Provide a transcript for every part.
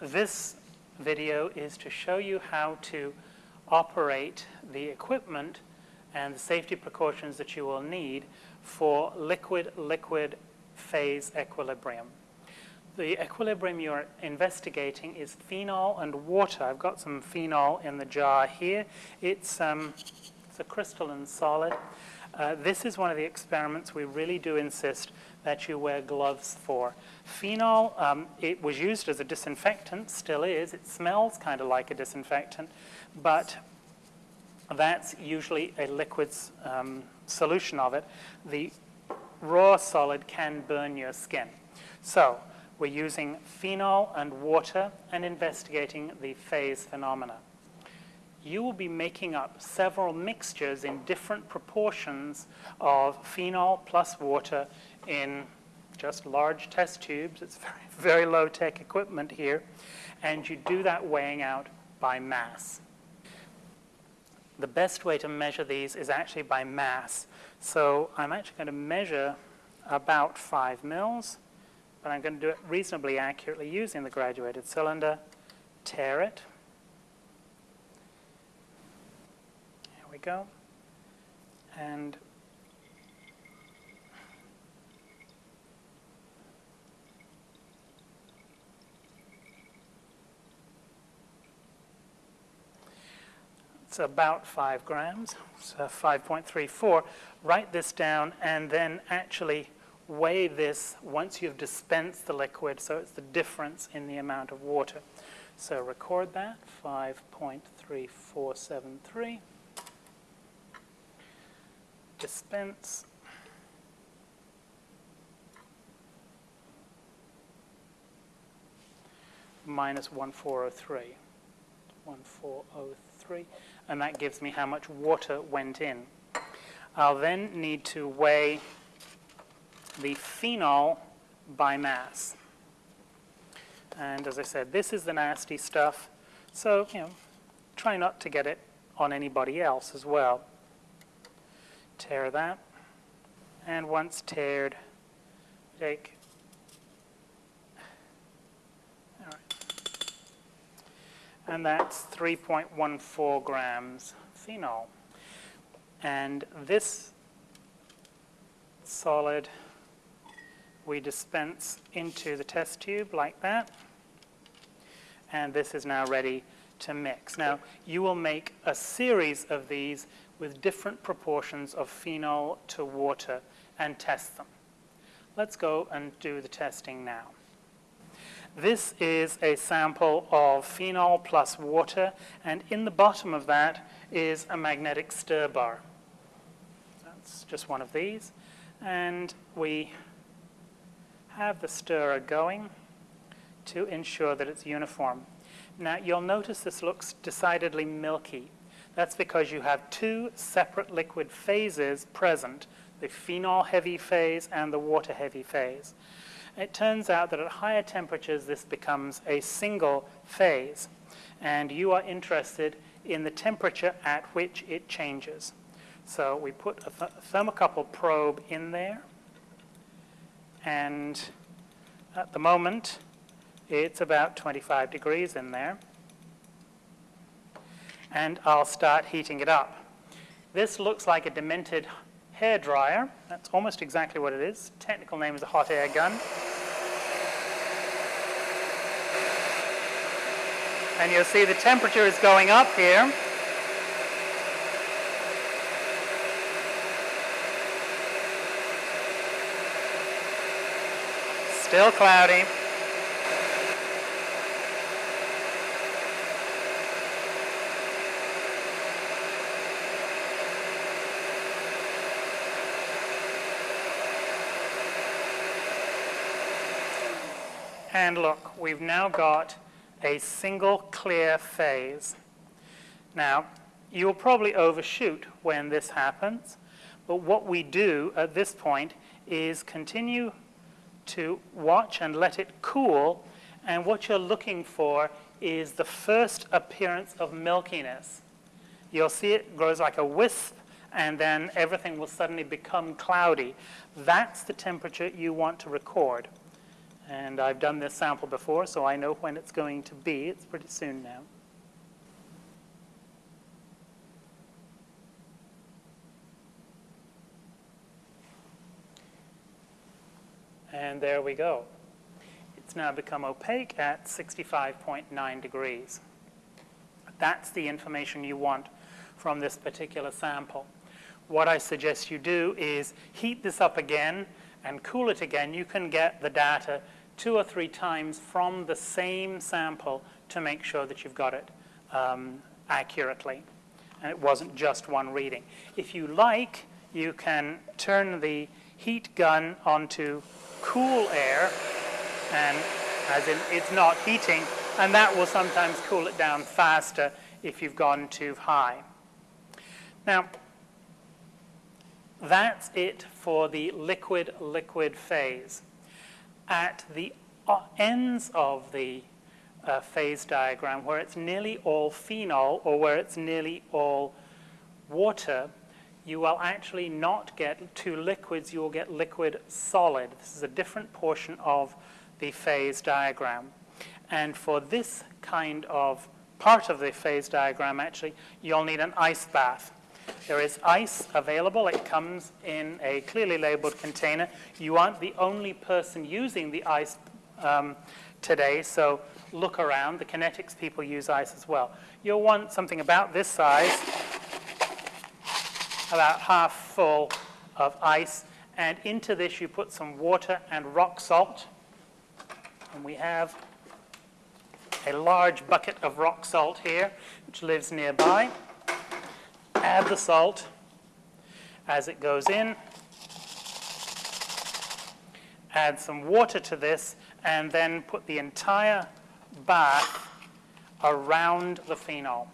this video is to show you how to operate the equipment and the safety precautions that you will need for liquid-liquid phase equilibrium. The equilibrium you're investigating is phenol and water. I've got some phenol in the jar here. It's, um, it's a crystalline solid. Uh, this is one of the experiments we really do insist that you wear gloves for. Phenol, um, it was used as a disinfectant, still is. It smells kind of like a disinfectant, but that's usually a liquid um, solution of it. The raw solid can burn your skin. So we're using phenol and water and investigating the phase phenomena. You will be making up several mixtures in different proportions of phenol plus water in just large test tubes. It's very, very low-tech equipment here. And you do that weighing out by mass. The best way to measure these is actually by mass. So I'm actually going to measure about 5 mils but I'm going to do it reasonably accurately using the graduated cylinder, tare it. Here we go. And it's about 5 grams, so 5.34. Write this down and then actually weigh this once you've dispensed the liquid, so it's the difference in the amount of water. So record that, 5.3473. Dispense. Minus 1403. 1403. And that gives me how much water went in. I'll then need to weigh the phenol by mass. And as I said, this is the nasty stuff. So, you know, try not to get it on anybody else as well. Tare that. And once tared, take and that's 3.14 grams phenol. And this solid we dispense into the test tube like that. And this is now ready to mix. Now, you will make a series of these with different proportions of phenol to water and test them. Let's go and do the testing now. This is a sample of phenol plus water, and in the bottom of that is a magnetic stir bar. That's just one of these. And we have the stirrer going to ensure that it's uniform. Now, you'll notice this looks decidedly milky. That's because you have two separate liquid phases present, the phenol-heavy phase and the water-heavy phase. It turns out that at higher temperatures, this becomes a single phase, and you are interested in the temperature at which it changes. So we put a th thermocouple probe in there, and at the moment it's about 25 degrees in there and I'll start heating it up. This looks like a demented hair dryer. That's almost exactly what it is. Technical name is a hot air gun. And you'll see the temperature is going up here. Still cloudy. And look, we've now got a single clear phase. Now, you'll probably overshoot when this happens, but what we do at this point is continue to watch and let it cool. And what you're looking for is the first appearance of milkiness. You'll see it grows like a wisp, and then everything will suddenly become cloudy. That's the temperature you want to record. And I've done this sample before, so I know when it's going to be. It's pretty soon now. And there we go. It's now become opaque at 65.9 degrees. That's the information you want from this particular sample. What I suggest you do is heat this up again and cool it again. You can get the data two or three times from the same sample to make sure that you've got it um, accurately. And it wasn't just one reading. If you like, you can turn the heat gun onto cool air, and as in it's not heating, and that will sometimes cool it down faster if you've gone too high. Now, that's it for the liquid-liquid phase. At the ends of the uh, phase diagram, where it's nearly all phenol or where it's nearly all water, you will actually not get two liquids, you will get liquid solid. This is a different portion of the phase diagram. And for this kind of part of the phase diagram, actually, you'll need an ice bath. There is ice available. It comes in a clearly labeled container. You aren't the only person using the ice um, today, so look around. The kinetics people use ice as well. You'll want something about this size about half full of ice. And into this you put some water and rock salt. And we have a large bucket of rock salt here, which lives nearby. Add the salt as it goes in. Add some water to this, and then put the entire bath around the phenol.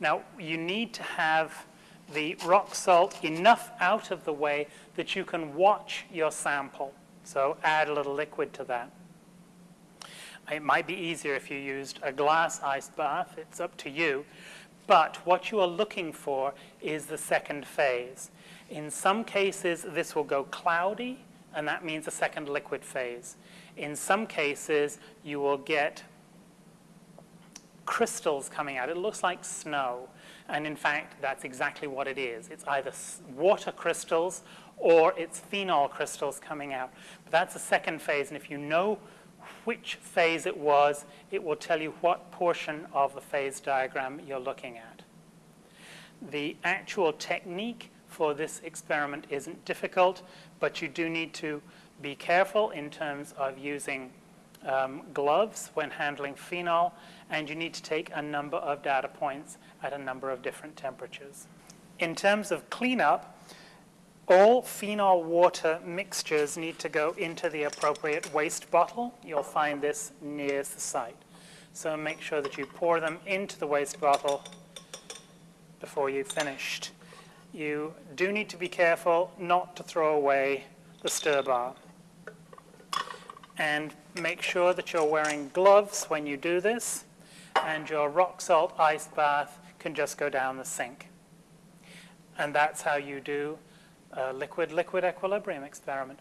Now, you need to have the rock salt enough out of the way that you can watch your sample. So add a little liquid to that. It might be easier if you used a glass ice bath. It's up to you. But what you are looking for is the second phase. In some cases, this will go cloudy, and that means a second liquid phase. In some cases, you will get crystals coming out. It looks like snow. And in fact, that's exactly what it is. It's either water crystals or it's phenol crystals coming out. But that's the second phase, and if you know which phase it was, it will tell you what portion of the phase diagram you're looking at. The actual technique for this experiment isn't difficult, but you do need to be careful in terms of using um, gloves when handling phenol, and you need to take a number of data points at a number of different temperatures. In terms of cleanup, all phenol water mixtures need to go into the appropriate waste bottle. You'll find this near the site. So make sure that you pour them into the waste bottle before you've finished. You do need to be careful not to throw away the stir bar. And make sure that you're wearing gloves when you do this, and your rock salt ice bath can just go down the sink. And that's how you do Uh, liquid-liquid equilibrium experiment.